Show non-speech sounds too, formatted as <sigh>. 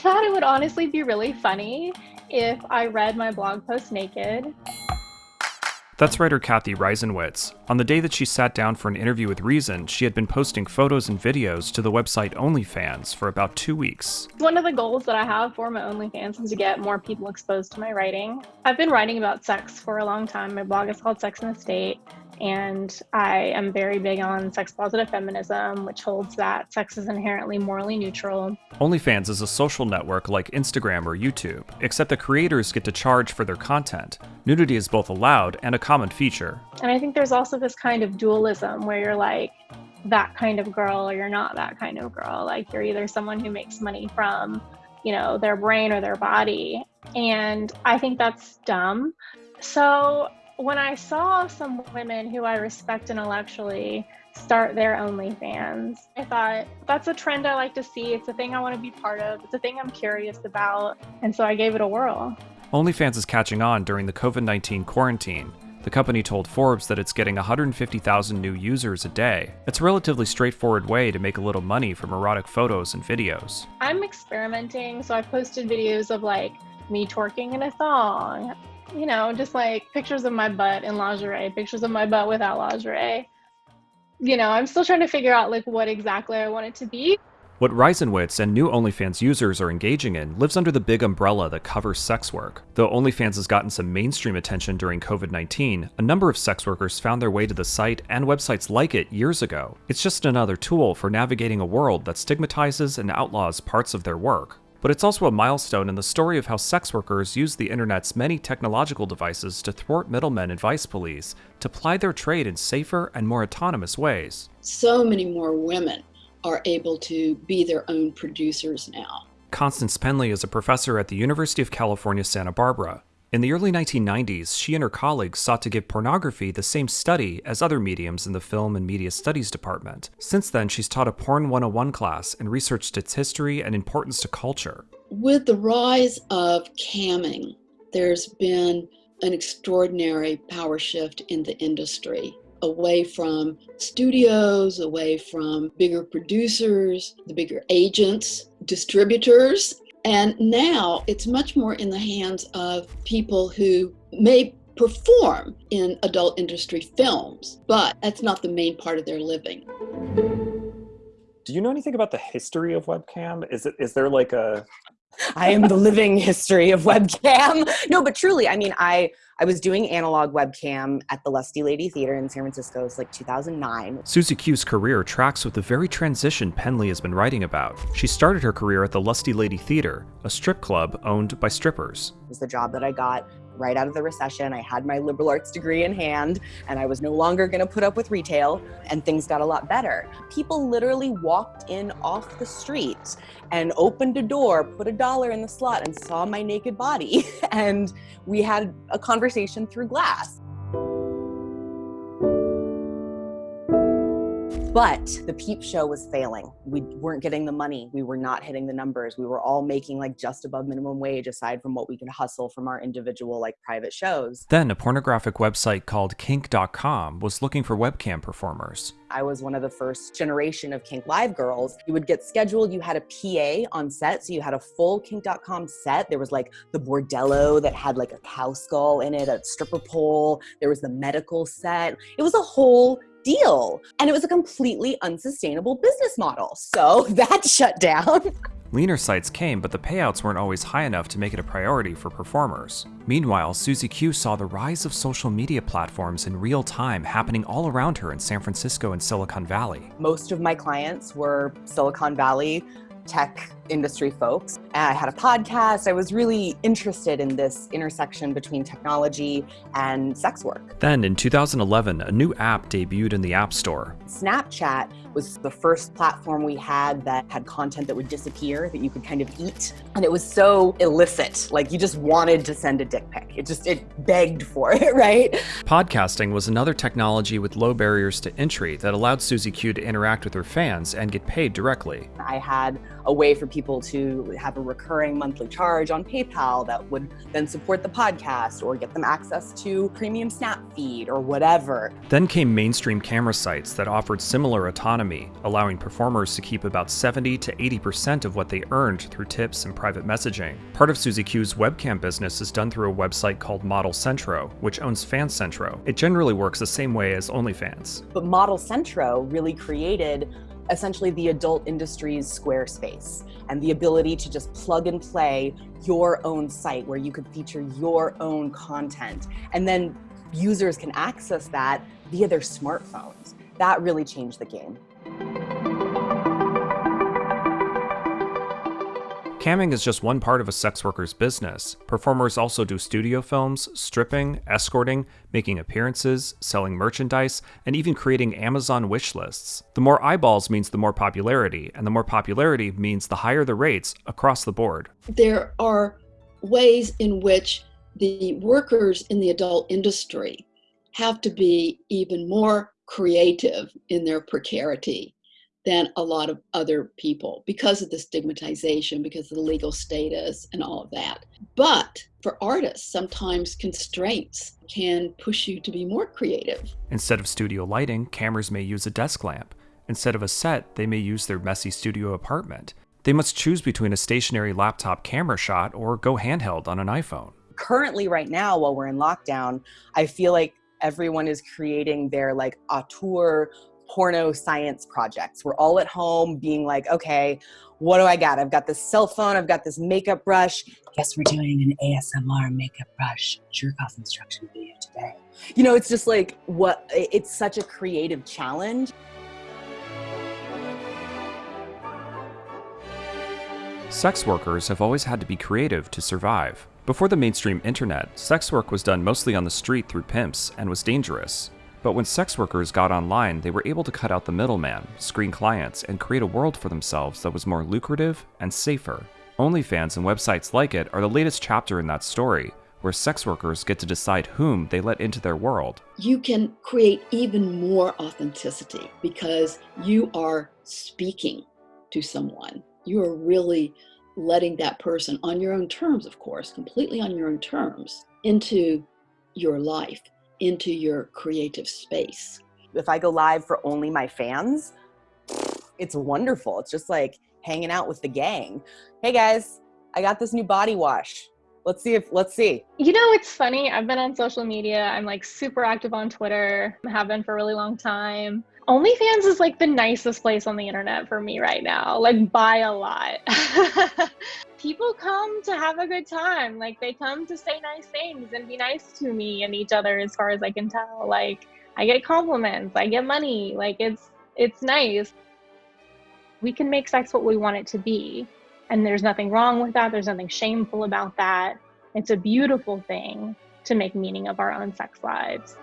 thought it would honestly be really funny if I read my blog post naked. That's writer Cathy Reisenwitz. On the day that she sat down for an interview with Reason, she had been posting photos and videos to the website OnlyFans for about two weeks. One of the goals that I have for my OnlyFans is to get more people exposed to my writing. I've been writing about sex for a long time. My blog is called Sex in the State and I am very big on sex positive feminism, which holds that sex is inherently morally neutral. OnlyFans is a social network like Instagram or YouTube, except the creators get to charge for their content. Nudity is both allowed and a common feature. And I think there's also this kind of dualism where you're like, that kind of girl or you're not that kind of girl. Like you're either someone who makes money from, you know, their brain or their body. And I think that's dumb. So when I saw some women who I respect intellectually start their OnlyFans, I thought that's a trend I like to see. It's a thing I want to be part of. It's a thing I'm curious about. And so I gave it a whirl. OnlyFans is catching on during the COVID 19 quarantine. The company told Forbes that it's getting 150,000 new users a day. It's a relatively straightforward way to make a little money from erotic photos and videos. I'm experimenting, so I posted videos of like me twerking in a thong, you know, just like pictures of my butt in lingerie, pictures of my butt without lingerie. You know, I'm still trying to figure out like what exactly I want it to be. What Reisenwitz and new OnlyFans users are engaging in lives under the big umbrella that covers sex work. Though OnlyFans has gotten some mainstream attention during COVID 19, a number of sex workers found their way to the site and websites like it years ago. It's just another tool for navigating a world that stigmatizes and outlaws parts of their work but it's also a milestone in the story of how sex workers use the internet's many technological devices to thwart middlemen and vice police to ply their trade in safer and more autonomous ways. So many more women are able to be their own producers now. Constance Penley is a professor at the University of California, Santa Barbara. In the early 1990s, she and her colleagues sought to give pornography the same study as other mediums in the Film and Media Studies department. Since then, she's taught a Porn 101 class and researched its history and importance to culture. With the rise of camming, there's been an extraordinary power shift in the industry away from studios, away from bigger producers, the bigger agents, distributors, and now it's much more in the hands of people who may perform in adult industry films, but that's not the main part of their living. Do you know anything about the history of webcam? Is it is there like a I am the living history of webcam. No, but truly, I mean, I I was doing analog webcam at the Lusty Lady Theater in San Francisco. It's like 2009. Siouxsie Q's career tracks with the very transition Penley has been writing about. She started her career at the Lusty Lady Theater, a strip club owned by strippers. It was the job that I got right out of the recession. I had my liberal arts degree in hand and I was no longer going to put up with retail and things got a lot better. People literally walked in off the street and opened a door, put a dollar in the slot and saw my naked body. <laughs> and we had a conversation through glass. But the peep show was failing. We weren't getting the money. We were not hitting the numbers. We were all making like just above minimum wage aside from what we could hustle from our individual like private shows. Then a pornographic website called kink.com was looking for webcam performers. I was one of the first generation of Kink Live girls. You would get scheduled, you had a PA on set, so you had a full kink.com set. There was like the bordello that had like a cow skull in it, a stripper pole, there was the medical set. It was a whole deal. And it was a completely unsustainable business model. So <laughs> that shut down. <laughs> Leaner sites came, but the payouts weren't always high enough to make it a priority for performers. Meanwhile, Siouxsie Q saw the rise of social media platforms in real time happening all around her in San Francisco and Silicon Valley. Most of my clients were Silicon Valley tech industry folks. I had a podcast. I was really interested in this intersection between technology and sex work. Then in 2011, a new app debuted in the App Store. Snapchat was the first platform we had that had content that would disappear that you could kind of eat. And it was so illicit. Like you just wanted to send a dick pic. It just, it begged for it, <laughs> right? Podcasting was another technology with low barriers to entry that allowed Siouxsie Q to interact with her fans and get paid directly. I had a way for people people to have a recurring monthly charge on PayPal that would then support the podcast or get them access to premium Snap feed or whatever. Then came mainstream camera sites that offered similar autonomy, allowing performers to keep about 70 to 80% of what they earned through tips and private messaging. Part of Siouxsie Q's webcam business is done through a website called Model Centro, which owns Fan Centro. It generally works the same way as OnlyFans. But Model Centro really created essentially the adult industry's Squarespace and the ability to just plug and play your own site where you could feature your own content. And then users can access that via their smartphones. That really changed the game. Camming is just one part of a sex worker's business. Performers also do studio films, stripping, escorting, making appearances, selling merchandise, and even creating Amazon wish lists. The more eyeballs means the more popularity, and the more popularity means the higher the rates across the board. There are ways in which the workers in the adult industry have to be even more creative in their precarity than a lot of other people because of the stigmatization, because of the legal status, and all of that. But for artists, sometimes constraints can push you to be more creative. Instead of studio lighting, cameras may use a desk lamp. Instead of a set, they may use their messy studio apartment. They must choose between a stationary laptop camera shot or go handheld on an iPhone. Currently, right now, while we're in lockdown, I feel like everyone is creating their like auteur porno science projects. We're all at home being like, okay, what do I got? I've got this cell phone, I've got this makeup brush. Guess we're doing an ASMR makeup brush jerk off instruction video today. You know, it's just like what it's such a creative challenge. Sex workers have always had to be creative to survive. Before the mainstream internet, sex work was done mostly on the street through pimps and was dangerous. But when sex workers got online, they were able to cut out the middleman, screen clients, and create a world for themselves that was more lucrative and safer. OnlyFans and websites like it are the latest chapter in that story, where sex workers get to decide whom they let into their world. You can create even more authenticity because you are speaking to someone. You are really letting that person, on your own terms, of course, completely on your own terms, into your life into your creative space. If I go live for only my fans, it's wonderful. It's just like hanging out with the gang. Hey guys, I got this new body wash. Let's see if let's see. You know, it's funny. I've been on social media. I'm like super active on Twitter. I have been for a really long time. OnlyFans is like the nicest place on the internet for me right now, like by a lot. <laughs> People come to have a good time. Like they come to say nice things and be nice to me and each other as far as I can tell. Like I get compliments, I get money. Like it's it's nice. We can make sex what we want it to be. And there's nothing wrong with that. There's nothing shameful about that. It's a beautiful thing to make meaning of our own sex lives.